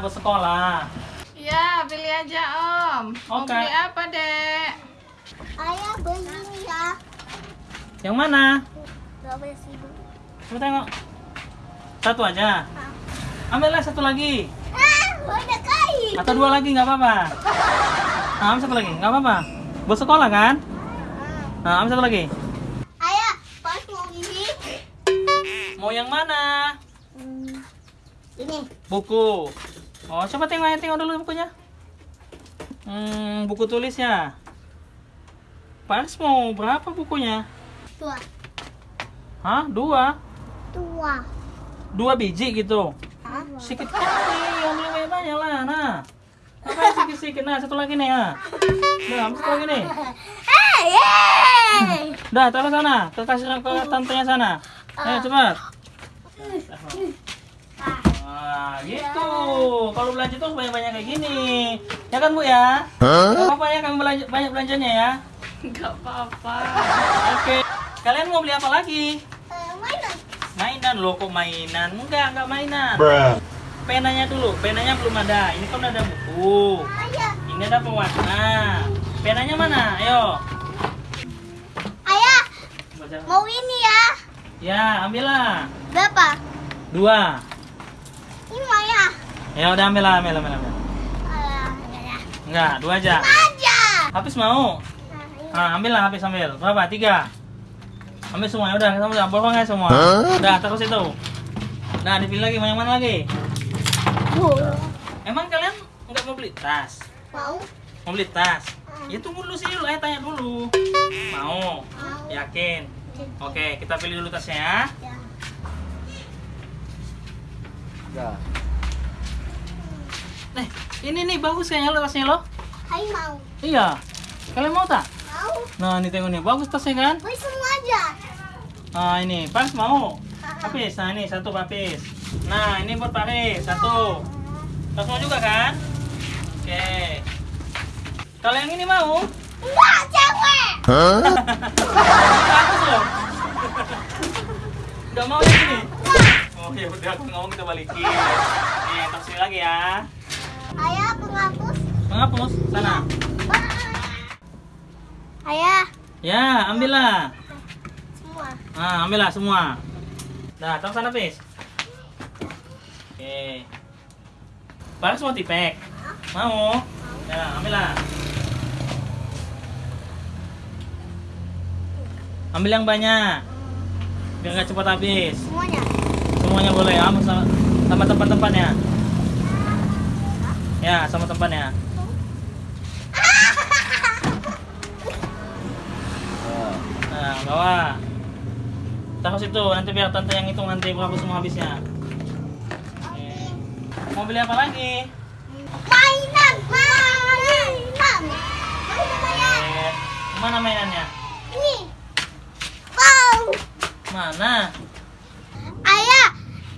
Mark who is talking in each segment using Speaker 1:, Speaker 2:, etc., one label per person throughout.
Speaker 1: buat sekolah.
Speaker 2: Ya, pilih aja Om. Mau
Speaker 1: Oke.
Speaker 2: beli apa, Dek?
Speaker 3: Ayah beli ini ya.
Speaker 1: Yang mana? Coba tengok. Satu aja. Ambillah satu lagi.
Speaker 3: Ah, banyak kali.
Speaker 1: Atau dua lagi nggak apa-apa. Nah, ambil satu lagi, nggak apa-apa. Buat sekolah kan? Nah, ambil satu lagi.
Speaker 3: Ayah, pas mau ini.
Speaker 1: Mau yang mana?
Speaker 3: Hmm, ini.
Speaker 1: Buku. Oh, coba tengok tengok dulu bukunya. Hmm, buku tulis ya. Pas mau berapa bukunya?
Speaker 3: Dua.
Speaker 1: Hah? Dua?
Speaker 3: Dua.
Speaker 1: Dua biji gitu?
Speaker 3: Hah?
Speaker 1: Sedikit kali, ambil banyak-banyak lah. Nah, apa yang sedikit-sedikit? Nah, satu lagi nih ya. Nah, satu lagi nih.
Speaker 3: Yeay.
Speaker 1: Dah, taruh sana. Ke kasir ke tantenya sana. Ayo cepat. Wah, gitu. Kalau belanja tuh banyak-banyak kayak gini. Ya kan, Bu ya? Gak apa-apa ya kami belanja, banyak belanjanya ya.
Speaker 2: Enggak apa-apa.
Speaker 1: Oke. Kalian mau beli apa lagi?
Speaker 3: Eh, mainan.
Speaker 1: Mainan loh kok mainan? Enggak, enggak mainan.
Speaker 4: Bruh.
Speaker 1: Penanya dulu. Penanya belum ada. Ini kan udah ada buku.
Speaker 3: Ayah.
Speaker 1: Ini ada pewarna. Penanya mana? Ayo.
Speaker 3: Ayah,
Speaker 1: Baca.
Speaker 3: mau ini ya.
Speaker 1: Ya, ambillah.
Speaker 3: Berapa?
Speaker 1: Dua. Ya udah ambil, ambil, ambil.
Speaker 3: Ayah, ayah.
Speaker 1: Enggak, dua aja.
Speaker 3: Aja.
Speaker 1: Habis mau?
Speaker 3: Nah, ini.
Speaker 1: Ah, ambillah, habis ambil. Berapa? Tiga. Ambil semua. Udah, kita udah bohong ya semua. Udah, terus itu. Nah, dipilih lagi. Mau yang mana lagi? Emang kalian nggak mau beli tas?
Speaker 3: Mau?
Speaker 1: Mau beli tas? Ya tunggu dulu sih dulu, ayo tanya dulu. Mau?
Speaker 3: Mau.
Speaker 1: Yakin? Oke, kita pilih dulu tasnya ya.
Speaker 3: Ya.
Speaker 1: Nih, ini nih bagus kayaknya lo tasnya lo.
Speaker 3: Hai mau.
Speaker 1: Iya. Kalian mau tak?
Speaker 3: Mau?
Speaker 1: Nah, ini tengok nih, bagus tasnya kan?
Speaker 3: Beli semua aja.
Speaker 1: Nah, ini Paris mau. Papis, nah ini satu papis. Nah, ini buat Paris, satu. Tas mau juga kan? Oke. Kalau yang ini mau?
Speaker 3: Enggak, cewek.
Speaker 1: Bagus loh. Gak mau yang ini? Oh ya udah, aku mau kita balikin. Nih, taksi lagi ya.
Speaker 3: Ayah, penghapus.
Speaker 1: Menghapus, sana.
Speaker 3: Ayah,
Speaker 1: Ya, ambillah.
Speaker 3: semua.
Speaker 1: Nah, ambillah semua. Nah, taruh sana, Pis. Oke. Paris mau tipek? Mau? Ya, ambillah. Ambil yang banyak. Biar nggak cepat habis.
Speaker 3: Semuanya.
Speaker 1: Semuanya boleh, ambil sama, sama tempat-tempatnya. Ya, sama tempatnya. Nah, bawa. Taruh situ, nanti biar tante yang hitung nanti berapa semua habisnya. Oke. Mau beli apa lagi?
Speaker 3: Mainan, mainan.
Speaker 1: Oke. Mana mainannya?
Speaker 3: Ini. Wow.
Speaker 1: Mana?
Speaker 3: Ayah,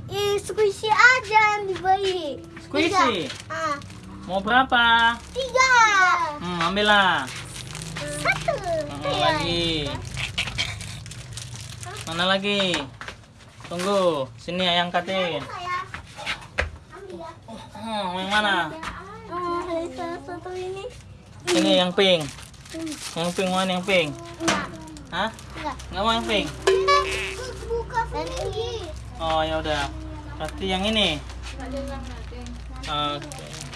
Speaker 3: ini squishy aja yang dibeli.
Speaker 1: Squishy?
Speaker 3: Tiga. Ah,
Speaker 1: Mau berapa?
Speaker 3: tiga.
Speaker 1: Hmm, ambillah.
Speaker 3: Satu.
Speaker 1: Mana
Speaker 3: Iya.
Speaker 1: lagi? Mana lagi? Tunggu, sini ayang katin. Hmm, yang mana?
Speaker 3: Satu ini.
Speaker 1: Ini yang pink. Yang pink mana yang pink?
Speaker 3: Enggak.
Speaker 1: Hah?
Speaker 3: Enggak.
Speaker 1: Nggak mau yang pink?
Speaker 3: Buka.
Speaker 1: Oh ya udah. Berarti yang ini. Oke.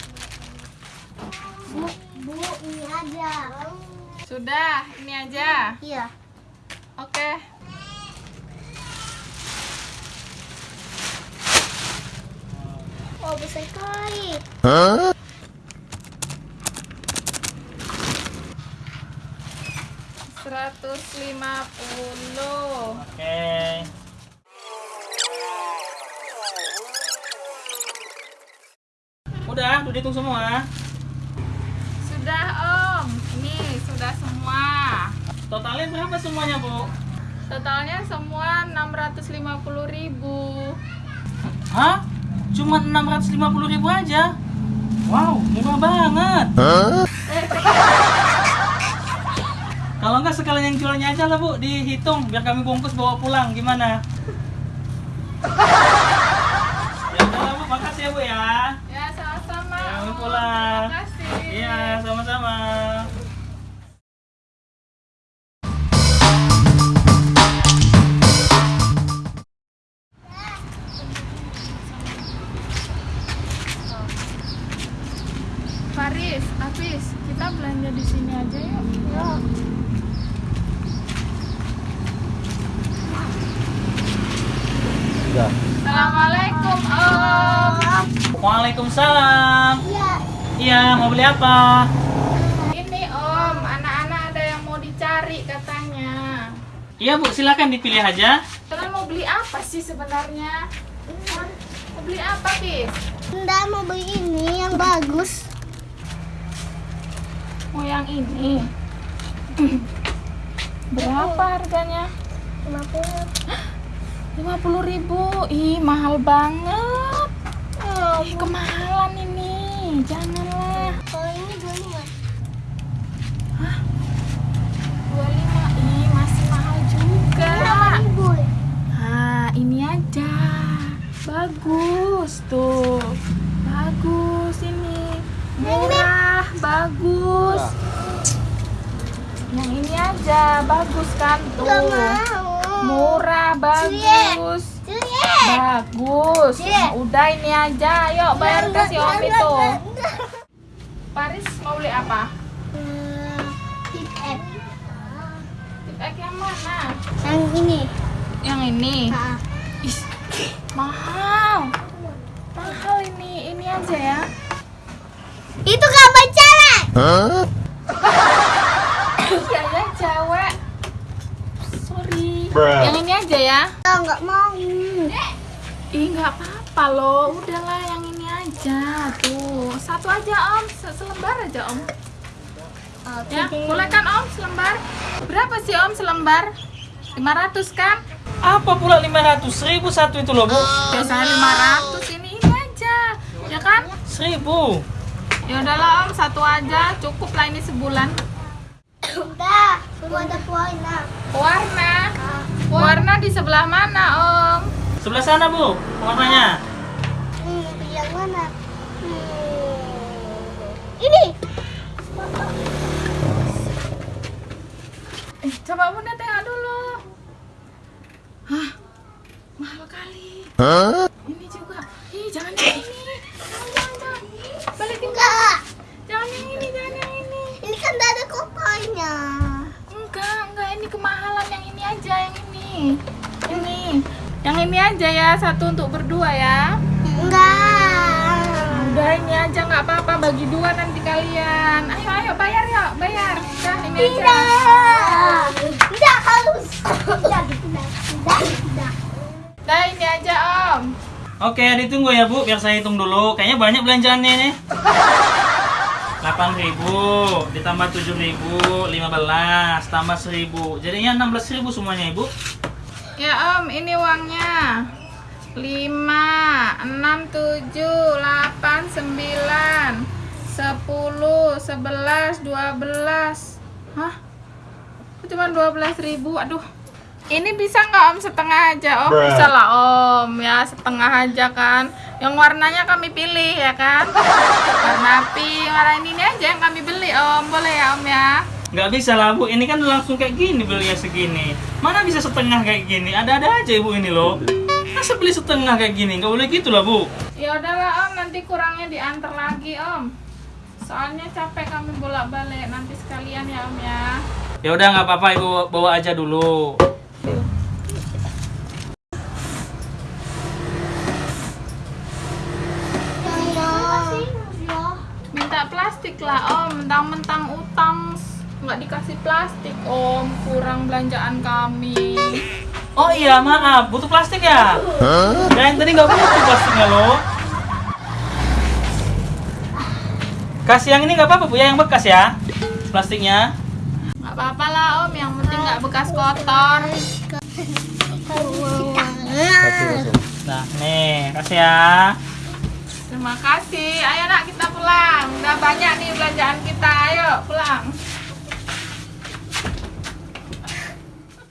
Speaker 3: Bu, bu, ini aja.
Speaker 2: Sudah, ini aja.
Speaker 3: Iya.
Speaker 2: Oke.
Speaker 3: Oh, besar kali.
Speaker 2: Seratus lima puluh.
Speaker 1: Oke. Udah, udah dihitung semua.
Speaker 2: Sudah Om, ini sudah semua.
Speaker 1: Totalnya berapa semuanya, Bu?
Speaker 2: Totalnya semua 650.000 ribu.
Speaker 1: Hah? Cuma 650 ribu aja? Wow, murah banget. Kalau enggak sekalian yang jualnya aja lah bu, dihitung biar kami bungkus bawa pulang gimana? ya udah lah bu, Bu ya.
Speaker 2: Ya, sama-sama.
Speaker 1: Pulang.
Speaker 2: Terima kasih.
Speaker 1: Iya, sama-sama.
Speaker 2: Kita belanja di sini aja yuk.
Speaker 3: Ya.
Speaker 2: Assalamualaikum Om.
Speaker 1: Waalaikumsalam.
Speaker 3: Iya.
Speaker 1: Iya, mau beli apa?
Speaker 2: Ini Om, anak-anak ada yang mau dicari katanya.
Speaker 1: Iya Bu, silakan dipilih aja.
Speaker 2: Kalian mau beli apa sih sebenarnya? Mau beli apa, Pis?
Speaker 3: Nggak mau beli ini yang bagus.
Speaker 2: Mau yang ini. Berapa harganya?
Speaker 3: 50.
Speaker 2: 50 ribu. Ih, mahal banget.
Speaker 3: Oh,
Speaker 2: Ih, kemahalan ini. Janganlah.
Speaker 3: kalau ini 25.
Speaker 2: 25. Ih, masih mahal juga.
Speaker 3: ribu.
Speaker 2: Nah, ini aja. Bagus tuh. Bagus ini. Murah, bagus. Yang ini aja, bagus kan tuh. Murah, bagus. Bagus. Nah, udah ini aja. Yuk bayar kasih
Speaker 3: nggak,
Speaker 2: Om itu. Paris mau beli apa?
Speaker 3: Hmm, tip F.
Speaker 2: Tip X yang mana?
Speaker 3: Yang ini.
Speaker 2: Yang ini. Ih, mahal. Mahal ini. Ini aja ya.
Speaker 3: Itu kabar cewek.
Speaker 2: Iya ya cewek. Sorry.
Speaker 1: Bruh.
Speaker 2: Yang ini aja ya.
Speaker 3: Oh, nggak mau.
Speaker 2: Ih nggak apa-apa loh. Udahlah yang ini aja. Tuh satu aja om. Se- Selembar aja om. Ya boleh kan om selembar? Berapa sih om selembar? 500 kan?
Speaker 1: Apa pula 500? 1000 satu itu loh Bu.
Speaker 2: Biasanya 500 ini ini aja. Ya kan?
Speaker 1: 1000.
Speaker 2: Ya udahlah om satu aja. Cukup lah ini sebulan.
Speaker 3: Udah, semua ada warna.
Speaker 2: Warna.
Speaker 3: Ah.
Speaker 2: Warna di sebelah mana om?
Speaker 1: Sebelah sana Bu, warnanya.
Speaker 3: Hmm, yang mana? Hmm. Ini.
Speaker 2: Eh, coba bunda tengok dulu. Hah, mahal kali. Ini juga. Ih, jangan ini. Balikin
Speaker 3: Enggak.
Speaker 2: Jangan yang ini, jangan yang ini.
Speaker 3: Ini kan tidak ada kopernya.
Speaker 2: Enggak, enggak. Ini kemahalan yang ini aja, yang ini. Ini. Yang ini aja ya, satu untuk berdua ya.
Speaker 3: Enggak.
Speaker 2: Udah ini aja nggak apa-apa bagi dua nanti kalian. Ayo ayo bayar yuk, bayar. Udah ini aja.
Speaker 3: Tidak. Tidak halus. Tidak, tidak, tidak, tidak.
Speaker 2: Udah ini aja om.
Speaker 1: Oke, ditunggu ya Bu, biar saya hitung dulu. Kayaknya banyak belanjaannya nih. 8.000 ditambah 7.000 15 tambah 1.000 jadinya 16.000 semuanya ibu
Speaker 2: Ya om, ini uangnya 5, 6, 7, 8, 9 10, 11, 12 Hah? Cuma 12 ribu, aduh Ini bisa nggak om? Setengah aja? Oh
Speaker 1: Bruh.
Speaker 2: bisa lah om. Ya setengah aja kan. Yang warnanya kami pilih ya kan? Warna pink, warna ini aja yang kami beli om. Boleh ya om ya?
Speaker 1: Nggak bisa lah bu. Ini kan langsung kayak gini belinya segini. Mana bisa setengah kayak gini? Ada-ada aja ibu ini loh. Masa beli setengah kayak gini? Nggak boleh gitu lah bu.
Speaker 2: Ya udahlah om, nanti kurangnya diantar lagi om. Soalnya capek kami bolak-balik. Nanti sekalian ya om ya.
Speaker 1: ya udah nggak apa-apa ibu. Bawa aja dulu
Speaker 2: plastik lah om, mentang-mentang utang nggak dikasih plastik om, kurang belanjaan kami.
Speaker 1: oh iya maaf butuh plastik ya yang tadi nggak butuh plastiknya loh. Kasih yang ini nggak apa-apa bu ya yang bekas ya plastiknya.
Speaker 2: Nggak apa-apa lah om, yang penting nggak bekas kotor.
Speaker 1: nah nih kasih ya
Speaker 2: Terima kasih. Ayo nak kita pulang. Udah banyak nih belanjaan kita. Ayo pulang.